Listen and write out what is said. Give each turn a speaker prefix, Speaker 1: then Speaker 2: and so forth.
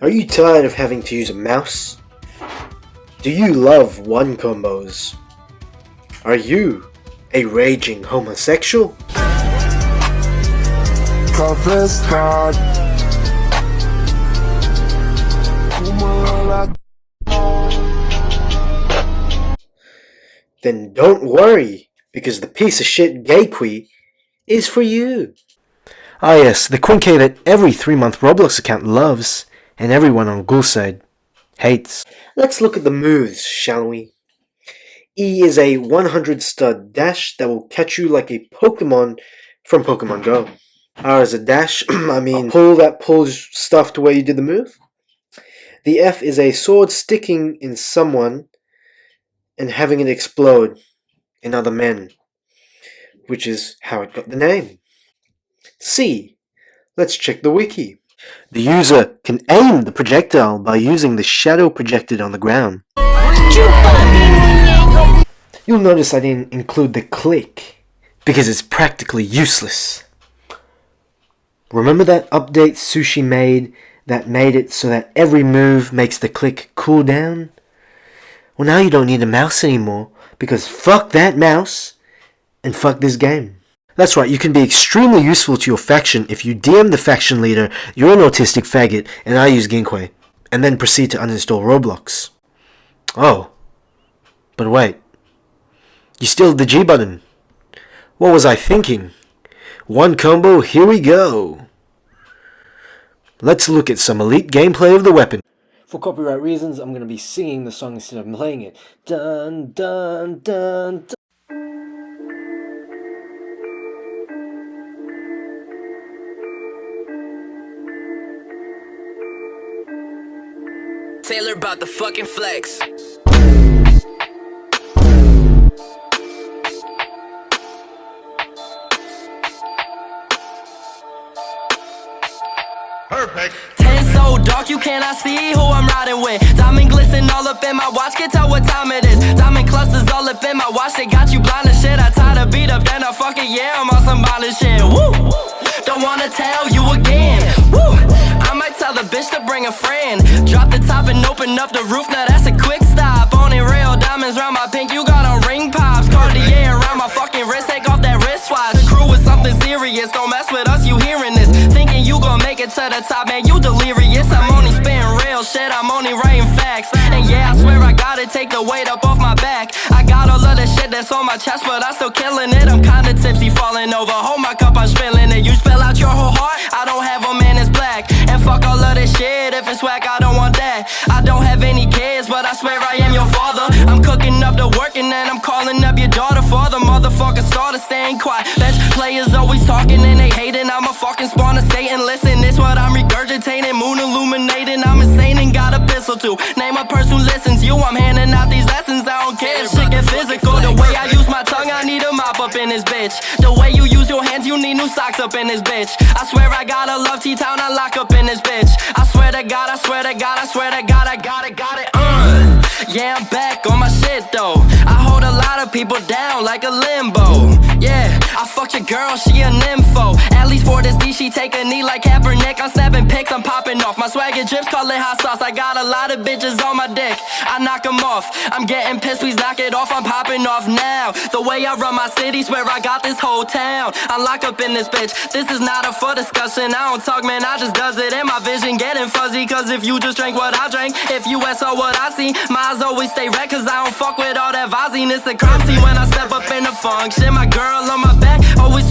Speaker 1: Are you tired of having to use a mouse? Do you love one combos? Are you a raging homosexual? Then don't worry, because the piece of shit Gayquy is for you. Ah yes, the Quinque that every 3-month Roblox account loves and everyone on Ghoulside hates. Let's look at the moves, shall we? E is a 100 stud dash that will catch you like a Pokemon from Pokemon Go. R is a dash, I mean pull that pulls stuff to where you did the move. The F is a sword sticking in someone and having it explode in other men, which is how it got the name. C. Let's check the wiki. The user can aim the projectile by using the shadow projected on the ground. You'll notice I didn't include the click, because it's practically useless. Remember that update Sushi made that made it so that every move makes the click cool down? Well now you don't need a mouse anymore, because fuck that mouse, and fuck this game. That's right, you can be extremely useful to your faction if you DM the faction leader, you're an autistic faggot, and I use Ginkway, and then proceed to uninstall Roblox. Oh. But wait. You still have the G button. What was I thinking? One combo, here we go. Let's look at some elite gameplay of the weapon. For copyright reasons, I'm going to be singing the song instead of playing it. Dun dun dun dun.
Speaker 2: Taylor about the fucking flex.
Speaker 3: Perfect.
Speaker 2: Ten so dark you cannot see who I'm riding with. Diamond glisten all up in my watch, can tell what time it is. Diamond clusters all up in my watch, they got you blind as shit. I tie the beat up, then I fucking yeah, I'm on some violent shit. Woo! Don't wanna tell you again. Woo! I might tell the bitch to bring a friend Drop the top and open up the roof, now that's a quick stop. Only real diamonds round my pink, you got on ring pops. Cartier around my fucking wrist, take off that wristwatch. The crew is something serious, don't mess with us, you hearing this. Thinking you gon' make it to the top, man, you delirious. I'm only spitting real shit, I'm only writing facts. And yeah, I swear I gotta take the weight up off my back. I got all of the shit that's on my chest, but I'm still killing it. I'm kinda tipsy, falling over, hold my cup, I'm spilling it. You spill out your whole heart, I don't have a man, it's black. And fuck all of this shit, if it's whack, I work and I'm calling up your daughter For the motherfucker starter. Staying quiet. Bench players always talking and they hating. I'm a fucking spawn of Satan, listen, this what I'm regurgitating. Moon illuminating, I'm insane and got a pistol too. Name a person who listens, you, I'm handing out these lessons. I don't care, shit get physical. The way I use my tongue, I need a mop up in this bitch. The way you use your hands, you need new socks up in this bitch. I swear I gotta love T-Town, I lock up in this bitch. I swear to God, I swear to God, I swear to God, I got it, got it, uh. Yeah, I'm back on people down like a limbo. Yeah, I fucked your girl, she a nympho least for this D, she take a knee like Kaepernick. I'm snapping pics, I'm popping off. My swagger drips, call it hot sauce. I got a lot of bitches on my dick. I knock them off. I'm getting pissed, please knock it off. I'm popping off now. The way I run my city, swear I got this whole town. I lock up in this bitch. This is not a for discussion. I don't talk, man, I just does it And my vision. Getting fuzzy Cause if you just drank what I drank If you saw what I see My eyes always stay red Cause I don't fuck with all that Vaseline It's a crime scene when I step up in the function. My girl on my back always